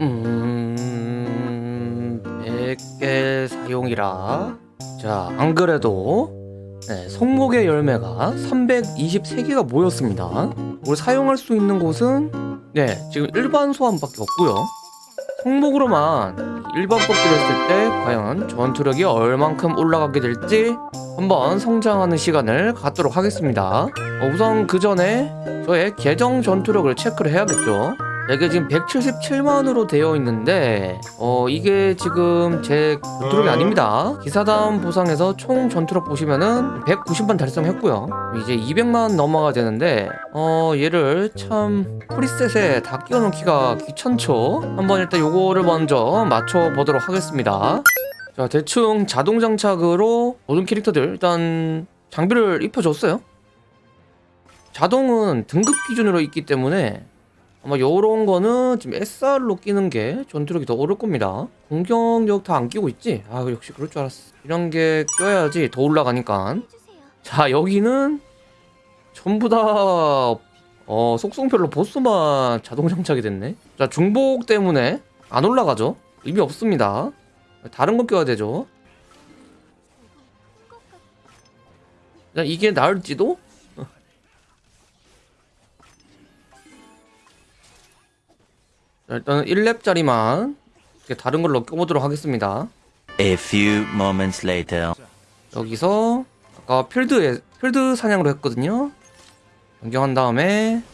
음... 100개 사용이라 자 안그래도 네, 성목의 열매가 323개가 모였습니다 우리 사용할 수 있는 곳은 네 지금 일반 소환밖에 없고요 성목으로만 일반 뽑기를 했을 때 과연 전투력이 얼만큼 올라가게 될지 한번 성장하는 시간을 갖도록 하겠습니다. 어, 우선 그 전에 저의 계정 전투력을 체크를 해야겠죠 이게 지금 177만으로 되어 있는데 어 이게 지금 제 전투력이 아닙니다. 기사단 보상에서 총 전투력 보시면은 190만 달성했고요. 이제 200만 넘어가 되는데 어 얘를 참 프리셋에 다 끼워넣기가 귀찮죠? 한번 일단 요거를 먼저 맞춰보도록 하겠습니다. 자 대충 자동 장착으로 모든 캐릭터들 일단 장비를 입혀줬어요. 자동은 등급 기준으로 있기 때문에 아마 요런 거는 지금 SR로 끼는 게 전투력이 더 오를 겁니다. 공격력 다 안 끼고 있지? 아 역시 그럴 줄 알았어. 이런 게 껴야지 더 올라가니까. 자 여기는 전부 다 어, 속성별로 보스만 자동 장착이 됐네. 자 중복 때문에 안 올라가죠? 의미 없습니다. 다른 거 껴야 되죠? 자, 이게 나을지도? 자, 일단은 1렙짜리만 다른 걸로 껴보도록 하겠습니다. A few moments later. 여기서 아까 필드에 필드 사냥으로 했거든요. 변경한 다음에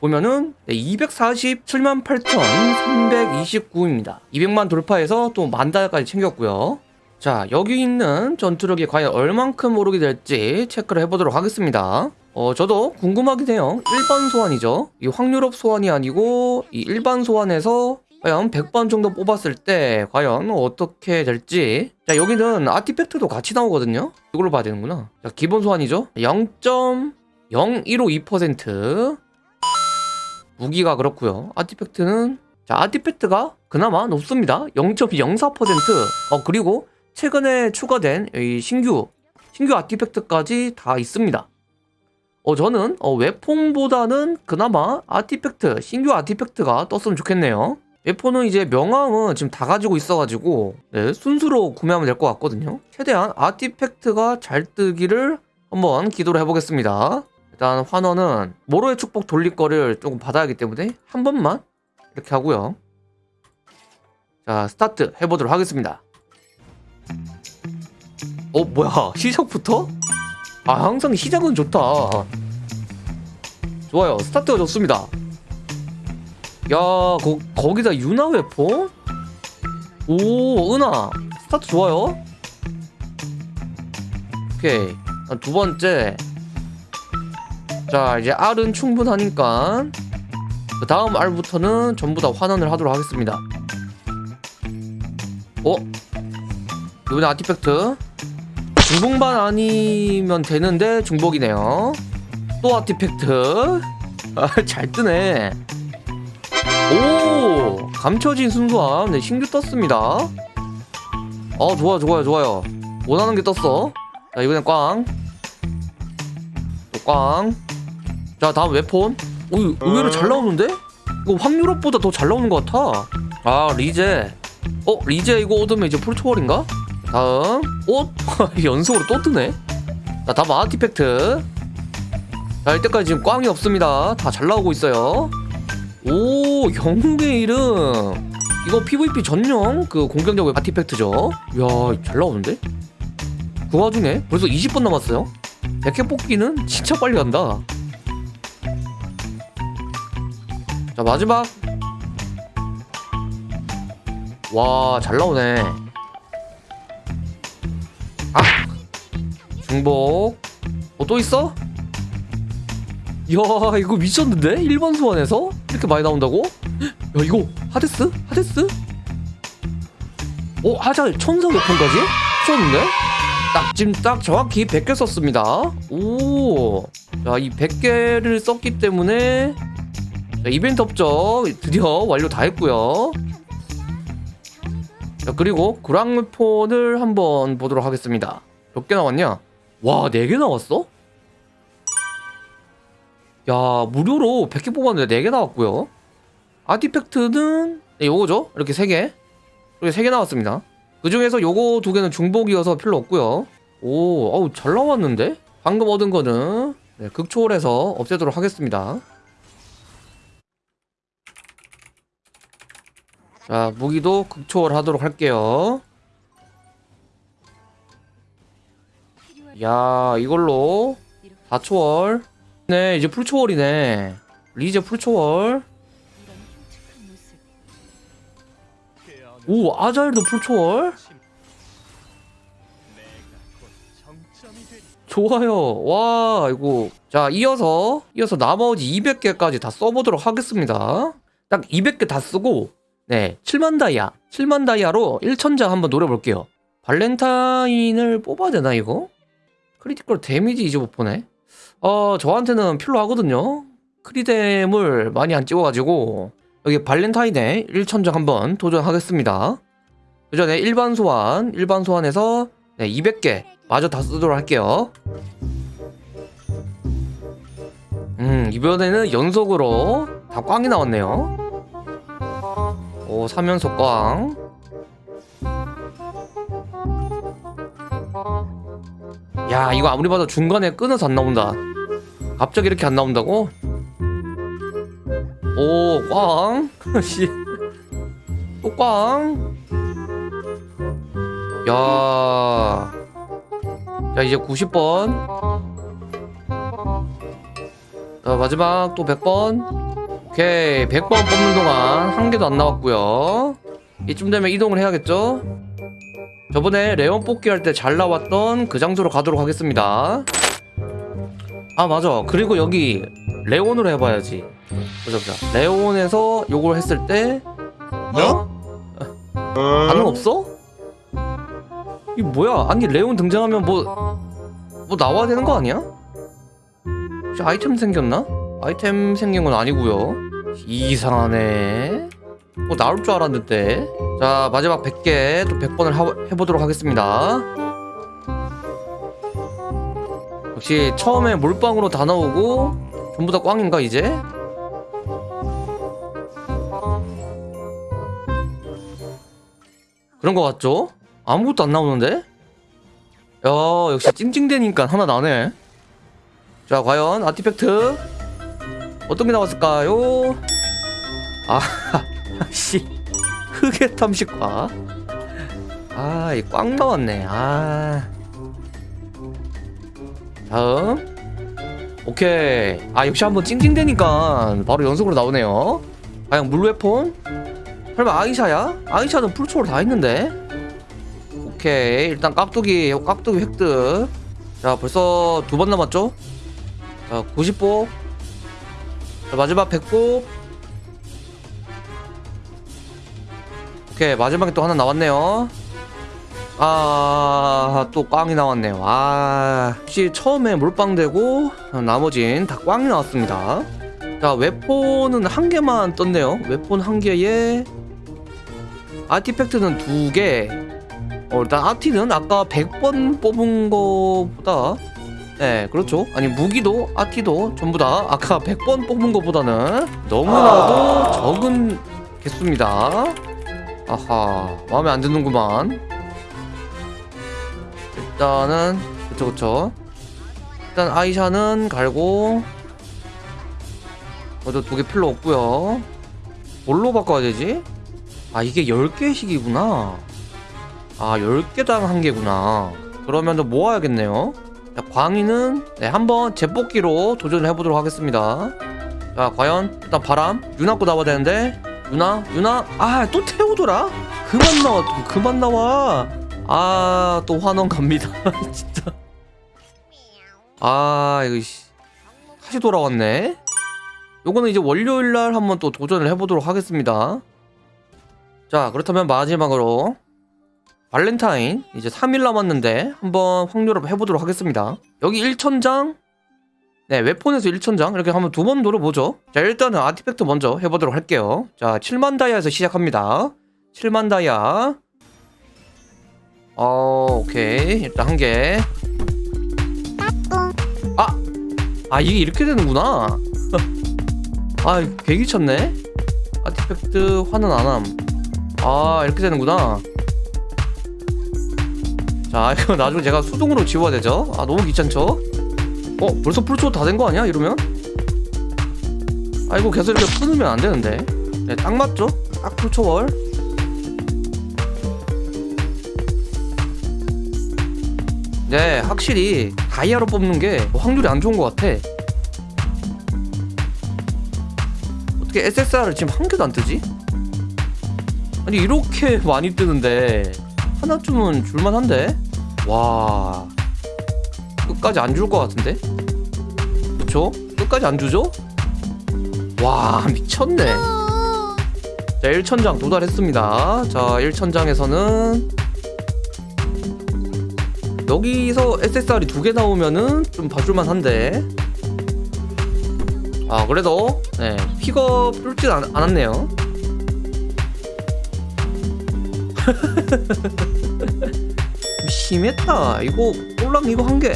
보면은 네, 247만 8,329입니다. 200만 돌파해서 또 만달까지 챙겼고요. 자 여기 있는 전투력이 과연 얼만큼 오르게 될지 체크를 해보도록 하겠습니다 어 저도 궁금하긴 해요. 일반 소환이죠. 이 확률업 소환이 아니고 이 일반 소환에서 과연 100번 정도 뽑았을 때 과연 어떻게 될지. 자 여기는 아티팩트도 같이 나오거든요. 이걸로 봐야 되는구나. 자 기본 소환이죠. 0.0152% 무기가 그렇고요. 아티팩트는 자 아티팩트가 그나마 높습니다. 0.04%어 그리고 최근에 추가된 이 신규 신규 아티팩트까지 다 있습니다 어 저는 어, 웨폰보다는 그나마 아티팩트 신규 아티팩트가 떴으면 좋겠네요. 웨폰은 이제 명함은 지금 다 가지고 있어가지고 네, 순수로 구매하면 될 것 같거든요. 최대한 아티팩트가 잘 뜨기를 한번 기도를 해보겠습니다. 일단 환원은 모로의 축복 돌릴 거를 조금 받아야 하기 때문에 한 번만 이렇게 하고요. 자 스타트 해보도록 하겠습니다. 어 뭐야? 시작부터? 아 항상 시작은 좋다. 좋아요. 스타트가 좋습니다. 야 거, 거기다 유나 weapon? 오 은하. 스타트 좋아요. 오케이. 두 번째. 자 이제 R은 충분하니까. 그 다음 R부터는 전부 다 환원을 하도록 하겠습니다. 어? 이번에 아티팩트 중복만 아니면 되는데 중복이네요. 또 아티팩트. 아, 잘 뜨네. 오 감춰진 순수함. 네 신규 떴습니다. 어 좋아 좋아요 좋아요. 원하는 게 떴어. 자 이번엔 꽝. 또 꽝. 자 다음 웨폰. 오 의외로 잘 나오는데? 이거 확률업보다 더 잘 나오는 것 같아. 아 리제. 어 리제 이거 얻으면 이제 풀초월인가? 다음. 옷? 연속으로 또 뜨네. 자 다음 아티팩트. 자 이때까지 지금 꽝이 없습니다. 다 잘 나오고 있어요. 오 영웅의 이름. 이거 PVP 전용 그 공격력 아티팩트죠. 이야 잘 나오는데? 그 와중에 벌써 20분 남았어요. 100회 뽑기는 진짜 빨리 간다. 자 마지막. 와 잘 나오네 아 중복 어 또 있어? 이야 이거 미쳤는데? 1번 소환에서? 이렇게 많이 나온다고? 야 이거 하데스? 하데스? 어 하잘 천사 웨폰까지? 썼는데? 딱 지금 딱 정확히 100개 썼습니다 오자이 100개를 썼기 때문에 자, 이벤트 업적 드디어 완료 다 했고요 자 그리고 구랑물폰을 한번 보도록 하겠습니다. 몇 개 나왔냐? 와 4개 나왔어? 야 무료로 100개 뽑았는데 4개 나왔고요. 아티팩트는? 네, 요거죠? 이렇게 3개. 이렇게 3개 나왔습니다. 그 중에서 요거 두 개는 중복이어서 필요 없고요. 오 어우 잘 나왔는데? 방금 얻은 거는? 네, 극초월해서 없애도록 하겠습니다 자 무기도 극초월 하도록 할게요. 야 이걸로 4초월. 네 이제 풀초월이네. 리제 풀초월. 오 아자일도 풀초월? 좋아요. 와 이거. 자 이어서 이어서 나머지 200개까지 다 써보도록 하겠습니다. 딱 200개 다 쓰고 네 7만 다이아. 7만 다이아로 1천장 한번 노려볼게요. 발렌타인을 뽑아야 되나 이거? critical damage 이즈버퍼네. 어 저한테는 필요하거든요. 크리뎀을 많이 안 찍어가지고. 여기 발렌타인에 1천장 한번 도전하겠습니다. 그 전에 일반 소환. 일반 소환에서 네, 200개 마저 다 쓰도록 할게요. 음 이번에는 연속으로 다 꽝이 나왔네요 오 3연속 꽝 야 이거 아무리 봐도 중간에 끊어서 안 나온다 갑자기 이렇게 안 나온다고? 오, 꽝. 씨. 또 꽝. 야. 자, 이제 90번. 자, 마지막 또 100번. 오케이. 100번 뽑는 동안 한 개도 안 나왔고요. 이쯤 되면 이동을 해야겠죠? 저번에 레온 뽑기 할 때 잘 나왔던 그 장소로 가도록 하겠습니다. 아, 맞아. 그리고 여기 레온으로 해봐야지. 보자 보자. 레온에서 요걸 했을 때 어? 반응 없어? 이 뭐야? 아니 레온 등장하면 뭐 뭐 나와야 되는 거 아니야? 혹시 아이템 생겼나? 아이템 생긴 건 아니고요. 이상하네. 뭐 나올 줄 알았는데. 자 마지막 100개 또 100번을 해보도록 하겠습니다. 역시 처음에 몰빵으로 다 나오고 전부 다 꽝인가 이제? 그런 거 같죠? 아무것도 안 나오는데? 야 역시 찡찡대니까 하나 나네 자 과연 아티팩트 어떤 게 나왔을까요? 아 씨. 흑의 탐식과. 아이 꽝 나왔네. 아. 다음. 오케이. 아 역시 한번 찡찡대니까 바로 연속으로 나오네요. 과연 물웨폰? 설마 아이샤야? 아이샤는 풀초월 다 했는데? 오케이. 일단 깍두기 깍두기 획득. 자 벌써 두 번 남았죠? 자 90보 자 마지막 100보 오케이 마지막에 또 하나 나왔네요. 아또 꽝이 나왔네요. 아 혹시 처음에 몰빵되고 나머진 다 꽝이 나왔습니다. 자 웨폰은 한 개만 떴네요. 웨폰 한 개에 아티팩트는 두 개. 어, 일단 아티는 아까 100번 뽑은 거보다 네, 그렇죠. 아니 무기도 아티도 전부 다 아까 100번 뽑은 거보다는 너무나도 적은 개수입니다. 아하, 마음에 안 드는구만. 일단은 그쵸 그쵸. 일단 아이샤는 갈고 모두 두개 필요 없고요. 뭘로 바꿔야 되지? 아 이게 10개씩이구나 아 10개당 한 개구나 그러면 좀 모아야겠네요 자, 광희는 네, 한번 재뽑기로 도전을 해보도록 하겠습니다. 자 과연 일단 바람? 유나 거 나와야 되는데? 유나? 유나? 아 또 태우더라? 그만 나와 좀 그만 나와. 아 또 환원 갑니다. 진짜. 아 이거 씨. 다시 돌아왔네. 요거는 이제 월요일날 한번 또 도전을 해보도록 하겠습니다. 자 그렇다면 마지막으로 발렌타인 이제 3일 남았는데 한번 확률을 해보도록 하겠습니다. 여기 1천장? 네 웨폰에서 1천장? 이렇게 한번 두 번 노려보죠. 자 일단은 아티팩트 먼저 해보도록 할게요. 자 7만 다이아에서 시작합니다. 7만 다이아. 어 오케이. 일단 한개. 아! 아 이게 이렇게 되는구나. 아 개기 쳤네. 아티팩트 환원 안함. 아 이렇게 되는구나 자 이거 나중에 제가 수동으로 지워야 되죠? 아 너무 귀찮죠? 어 벌써 풀초 다 된 거 아니야 이러면? 아 이거 계속 이렇게 끊으면 안 되는데. 네, 딱 맞죠? 딱 풀초월. 네 확실히 다이아로 뽑는 게 확률이 안 좋은 것 같아. 어떻게 SSR을 지금 한 개도 안 뜨지? 아니 이렇게 많이 뜨는데 하나쯤은 줄만한데? 와 끝까지 안 줄 것 같은데? 그쵸? 끝까지 안 주죠? 와 미쳤네 자 1천장 도달했습니다 자 1천장에서는 여기서 SSR이 두 개 나오면은 좀 봐줄만 한데 아 그래도 네 픽업 뚫진 않, 않았네요 좀 심했다. 이거 꼴랑 이거 한 개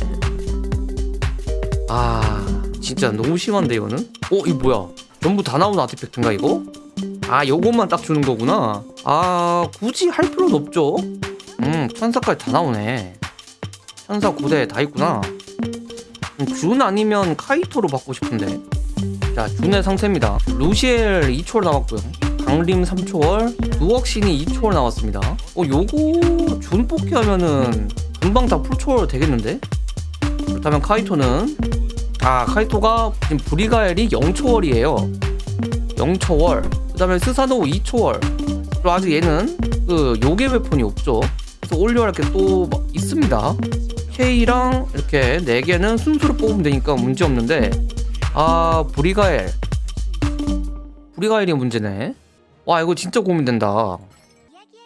아 진짜 너무 심한데 이거는? 어 이거 뭐야? 전부 다 나온 아티팩트인가 이거? 아 요것만 딱 주는 거구나. 아 굳이 할 필요는 없죠? 음 천사까지 다 나오네. 천사 9대 다 있구나. 음, 준 아니면 카이토로 받고 싶은데. 자 준의 상태입니다. 루시엘 2초월 나왔고요 강림 3초월 누억신이 2초월 나왔습니다. 어 요거 준 뽑기 하면은 금방 다 풀초월 되겠는데? 그렇다면 카이토는? 아 카이토가 지금 브리가엘이 0초월이에요. 0초월. 그 다음에 스사노 2초월. 그리고 아직 얘는 그 요괴 웨폰이 없죠. 그래서 올려할 게또 있습니다. K랑 이렇게 4개는 순수로 뽑으면 되니까 문제 없는데. 아 브리가엘. 브리가엘이 문제네 와 이거 진짜 고민된다.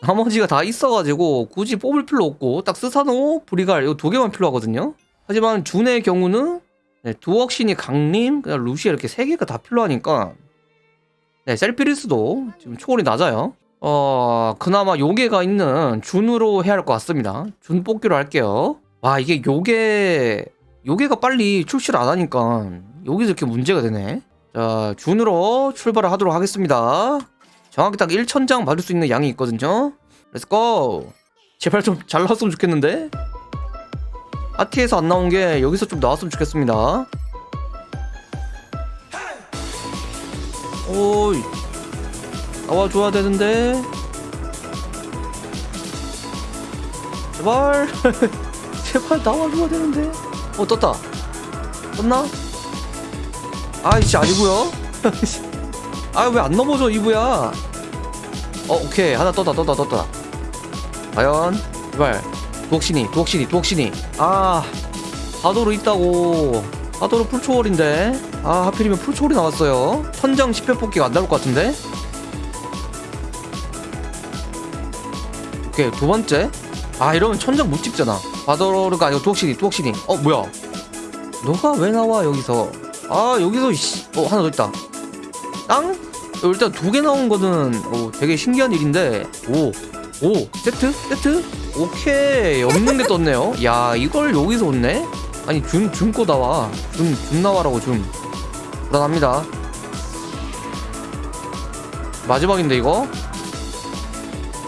나머지가 다 있어가지고 굳이 뽑을 필요 없고 딱 스사노 브리가엘 이거 두 개만 필요하거든요. 하지만 준의 경우는 네, 두억신이 강림 그냥 루시 이렇게 세 개가 다 필요하니까 네 셀피리스도 지금 초월이 낮아요. 어 그나마 요괴가 있는 준으로 해야 할 것 같습니다. 준 뽑기로 할게요. 와 이게 요괴 요괴가 빨리 출시를 안 하니까 여기서 이렇게 문제가 되네. 자 준으로 출발을 하도록 하겠습니다 정확히 딱 1천장 받을 수 있는 양이 있거든요. let's go 제발 좀 잘 나왔으면 좋겠는데? 아티에서 안 나온 게 여기서 좀 나왔으면 좋겠습니다. 오이. 나와줘야 되는데. 제발. 제발 나와줘야 되는데. 어 떴다. 떴나? 아이씨 아니고요 아 왜 안 넘어져 이브야? 어 오케이. 하나 떴다 떴다 떴다 과연? 제발. 두옥신이 두옥신이 두옥신이. 아 하도로 있다고. 하도로 풀초월인데. 아 하필이면 풀초월이 나왔어요. 천장 10회 뽑기가 안 나올 것 같은데? 오케이 두 번째. 아 이러면 천장 못 찍잖아. 바더로가 아니고 두옥신이 두옥신이. 어 뭐야? 너가 왜 나와 여기서? 아 여기서 씨. 어 하나 더 있다 땅? 어, 일단 두 개 나온 거는 어, 되게 신기한 일인데 오, 오 세트? 세트? 오케이 없는 게 떴네요 야 이걸 여기서 얻네? 아니 준, 준 거 나와 준, 준 나와라고 준 불안합니다 마지막인데 이거?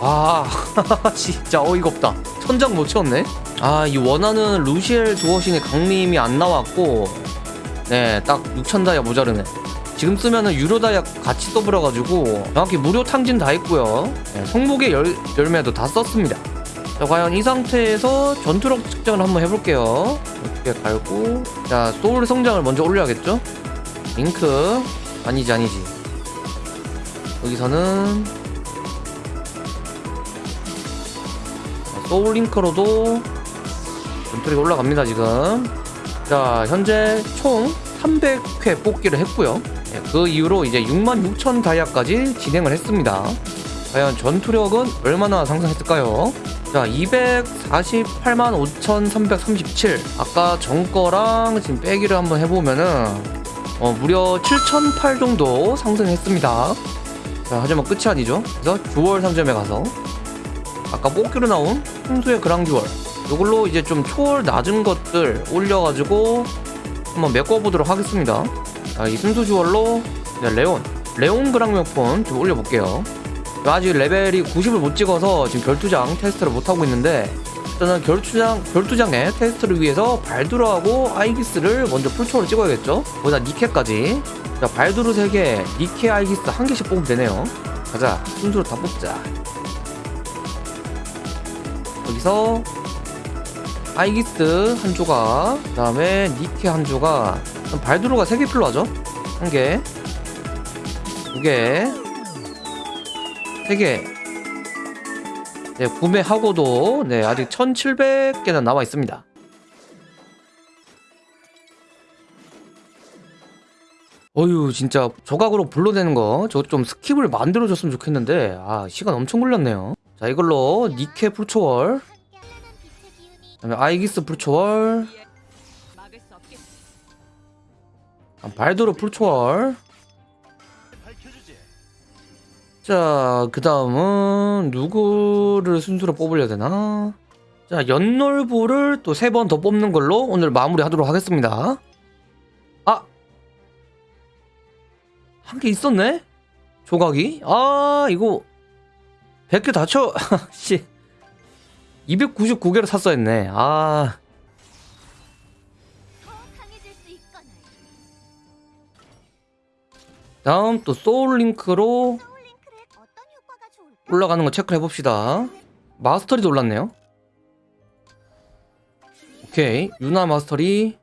와 진짜 어이가 없다 천장 못 채웠네 아 이 원하는 루시엘 두어신의 강림이 안 나왔고 네딱 6천 다이아 모자르네 지금 쓰면은 유료 다이아 같이 써버려가지고 정확히 무료 탕진 다 했고요. 네, 성목의 열, 열매도 다 썼습니다. 자 과연 이 상태에서 전투력 측정을 한번 해볼게요. 이렇게 갈고. 자 소울 성장을 먼저 올려야겠죠? 링크. 아니지 아니지. 여기서는 자, 소울 링크로도 전투력이 올라갑니다 지금. 자 현재 총 300회 뽑기를 했고요. 예, 그 이후로 이제 66,000 다이아까지 진행을 했습니다. 과연 전투력은 얼마나 상승했을까요? 자 248만 5,337 아까 전 거랑 지금 빼기를 한번 해보면은 어, 무려 7,008 정도 상승했습니다. 자 하지만 끝이 아니죠. 그래서 주월 상점에 가서 아까 뽑기로 나온 풍수의 그랑듀얼 이걸로 이제 좀 초월 낮은 것들 올려가지고 한번 메꿔보도록 하겠습니다 자, 이 순수 주얼로? 네, 레온. 레온 그랑명폰 좀 올려볼게요. 아직 레벨이 90을 못 찍어서 지금 결투장 테스트를 못하고 있는데 일단은 결투장, 결투장의 테스트를 위해서 발두르하고 아이기스를 먼저 풀초로 찍어야겠죠? 거기다 니케까지. 자 발두르 3개 니케 아이기스 1개씩 뽑으면 되네요. 가자 순수로 다 뽑자. 여기서 아이기스 한 조각 그 다음에 니케 한 조각 그럼 발두르가 3개 필요하죠? 1개 2개 3개. 네, 구매하고도 네, 아직 1700개는 남아 있습니다. 어휴 진짜 조각으로 불러내는 거 저거 좀 skip을 만들어줬으면 좋겠는데 아 시간 엄청 걸렸네요. 자 이걸로 니케 full초월 그다음에 아이기스 full초월 아, 발도르 full초월 자, 그 다음은 누구를 순수로 뽑으려 되나? 자, 연놀부를 또 세 번 더 뽑는 걸로 오늘 마무리 하도록 하겠습니다. 아! 한 개 있었네? 조각이? 아, 이거 100개 다 쳐, 씨. 299개를 샀어야 했네. 아, 다음 또 소울링크로? 올라가는 거 체크해 봅시다. 마스터리도 올랐네요. 오케이. 유나 마스터리.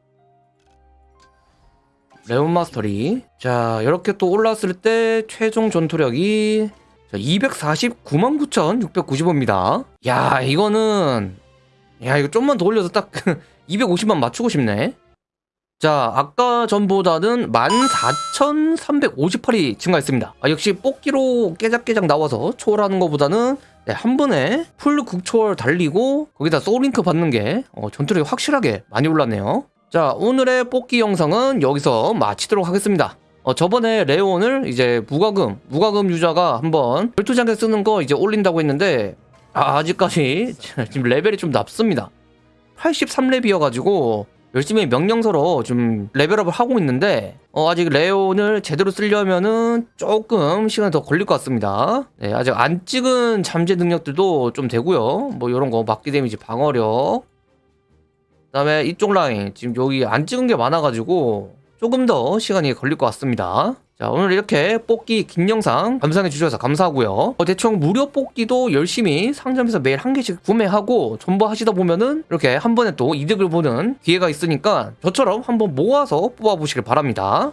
레온 마스터리. 자, 이렇게 또 올랐을 때 최종 전투력이 249만 9,690원입니다. 야, 이거는 야, 이거 좀만 더 올려서 딱 250만 맞추고 싶네. 자, 아까 전보다는 14,358이 증가했습니다. 아, 역시 뽑기로 깨작깨작 나와서 초월하는 것보다는 네, 한 번에 full 극초월 달리고 거기다 soul link 받는 게 어, 전투력이 확실하게 많이 올랐네요. 자, 오늘의 뽑기 영상은 여기서 마치도록 하겠습니다. 어, 저번에 레온을 이제 무과금, 무과금 유저가 한번 별투장에 쓰는 거 이제 올린다고 했는데 아, 아직까지 지금 레벨이 좀 낮습니다. 83렙이어가지고 열심히 명령서로 좀 level up을 하고 있는데 어, 아직 레온을 제대로 쓰려면은 조금 시간이 더 걸릴 것 같습니다. 네, 아직 안 찍은 잠재 능력들도 좀 되고요. 뭐 이런 거 막기 damage 방어력. 그 다음에 이쪽 라인 지금 여기 안 찍은 게 많아가지고 조금 더 시간이 걸릴 것 같습니다. 자 오늘 이렇게 뽑기 긴 영상 감상해 주셔서 감사하고요. 어, 대충 무료 뽑기도 열심히 상점에서 매일 한 개씩 구매하고 존버하시다 보면은 이렇게 한 번에 또 이득을 보는 기회가 있으니까 저처럼 한번 모아서 뽑아보시길 바랍니다.